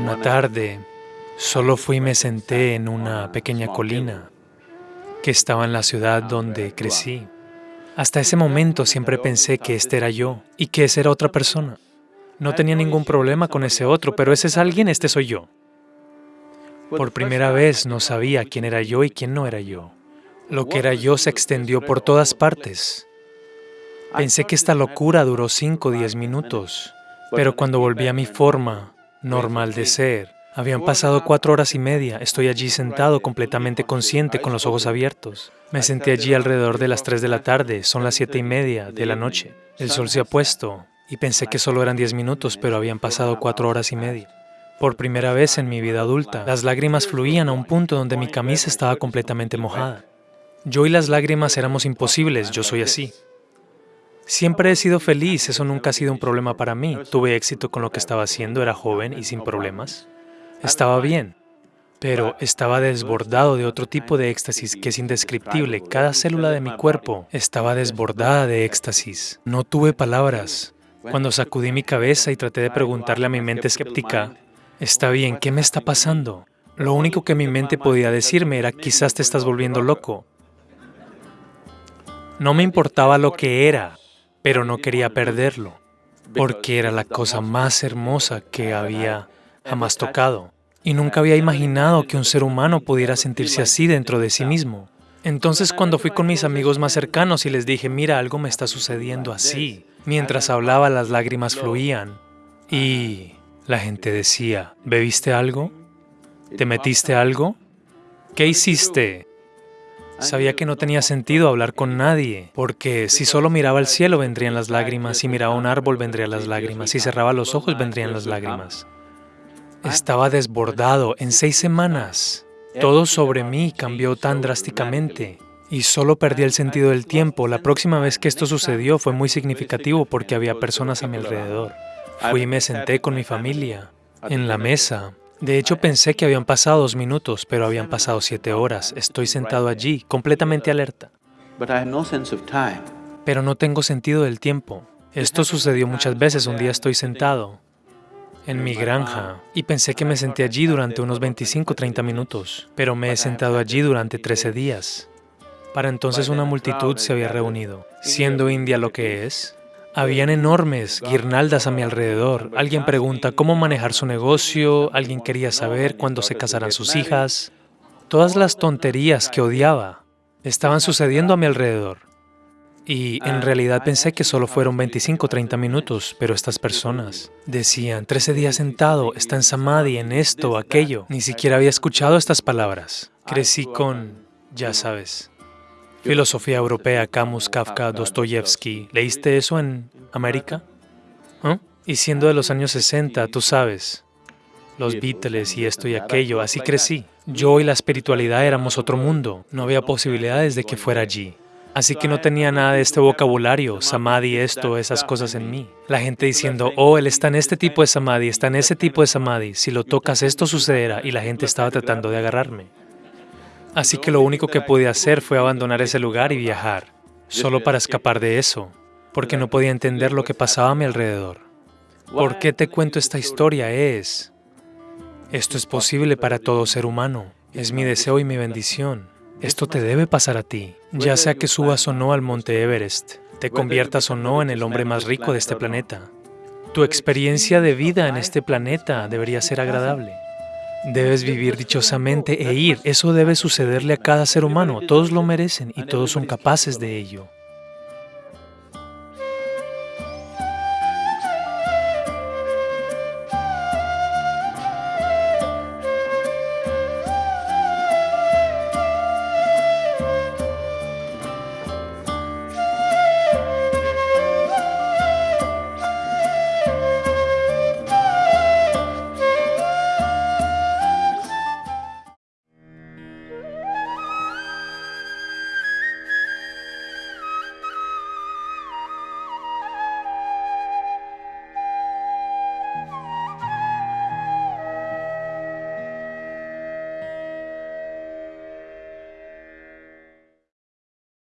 Una tarde, solo fui y me senté en una pequeña colina que estaba en la ciudad donde crecí. Hasta ese momento siempre pensé que este era yo y que esa era otra persona. No tenía ningún problema con ese otro, pero ese es alguien, este soy yo. Por primera vez no sabía quién era yo y quién no era yo. Lo que era yo se extendió por todas partes. Pensé que esta locura duró 5 o 10 minutos, pero cuando volví a mi forma normal de ser, habían pasado cuatro horas y media, estoy allí sentado completamente consciente con los ojos abiertos. Me senté allí alrededor de las 3 de la tarde, son las siete y media de la noche. El sol se ha puesto y pensé que solo eran 10 minutos, pero habían pasado cuatro horas y media. Por primera vez en mi vida adulta, las lágrimas fluían a un punto donde mi camisa estaba completamente mojada. Yo y las lágrimas éramos imposibles, yo soy así. Siempre he sido feliz, eso nunca ha sido un problema para mí. Tuve éxito con lo que estaba haciendo, era joven y sin problemas. Estaba bien, pero estaba desbordado de otro tipo de éxtasis que es indescriptible. Cada célula de mi cuerpo estaba desbordada de éxtasis. No tuve palabras. Cuando sacudí mi cabeza y traté de preguntarle a mi mente escéptica, está bien, ¿qué me está pasando? Lo único que mi mente podía decirme era, quizás te estás volviendo loco. No me importaba lo que era, pero no quería perderlo, porque era la cosa más hermosa que había jamás tocado. Y nunca había imaginado que un ser humano pudiera sentirse así dentro de sí mismo. Entonces cuando fui con mis amigos más cercanos y les dije, mira, algo me está sucediendo así, mientras hablaba las lágrimas fluían. Y la gente decía, ¿bebiste algo? ¿Te metiste algo? ¿Qué hiciste? Sabía que no tenía sentido hablar con nadie, porque si solo miraba al cielo vendrían las lágrimas, si miraba un árbol vendrían las lágrimas, si cerraba los ojos vendrían las lágrimas. Estaba desbordado en seis semanas. Todo sobre mí cambió tan drásticamente y solo perdí el sentido del tiempo. La próxima vez que esto sucedió fue muy significativo porque había personas a mi alrededor. Fui y me senté con mi familia en la mesa de hecho, pensé que habían pasado dos minutos, pero habían pasado siete horas. Estoy sentado allí, completamente alerta. Pero no tengo sentido del tiempo. Esto sucedió muchas veces. Un día estoy sentado en mi granja y pensé que me senté allí durante unos 25 30 minutos, pero me he sentado allí durante 13 días. Para entonces una multitud se había reunido. Siendo India lo que es, habían enormes guirnaldas a mi alrededor. Alguien pregunta cómo manejar su negocio, alguien quería saber cuándo se casarán sus hijas. Todas las tonterías que odiaba estaban sucediendo a mi alrededor. Y en realidad pensé que solo fueron 25 o 30 minutos, pero estas personas decían, 13 días sentado, está en Samadhi, en esto, aquello. Ni siquiera había escuchado estas palabras. Crecí con, ya sabes, Filosofía europea, Camus, Kafka, Dostoyevsky. ¿Leíste eso en América? Y siendo de los años 60, tú sabes, los Beatles y esto y aquello, así crecí. Yo y la espiritualidad éramos otro mundo, no había posibilidades de que fuera allí. Así que no tenía nada de este vocabulario, samadhi, esto, esas cosas en mí. La gente diciendo, oh, él está en este tipo de samadhi, está en ese tipo de samadhi, si lo tocas esto sucederá, y la gente estaba tratando de agarrarme. Así que lo único que pude hacer fue abandonar ese lugar y viajar, solo para escapar de eso, porque no podía entender lo que pasaba a mi alrededor. ¿Por qué te cuento esta historia? Es, esto es posible para todo ser humano, es mi deseo y mi bendición. Esto te debe pasar a ti, ya sea que subas o no al monte Everest, te conviertas o no en el hombre más rico de este planeta. Tu experiencia de vida en este planeta debería ser agradable. Debes vivir dichosamente e ir. Eso debe sucederle a cada ser humano. Todos lo merecen y todos son capaces de ello.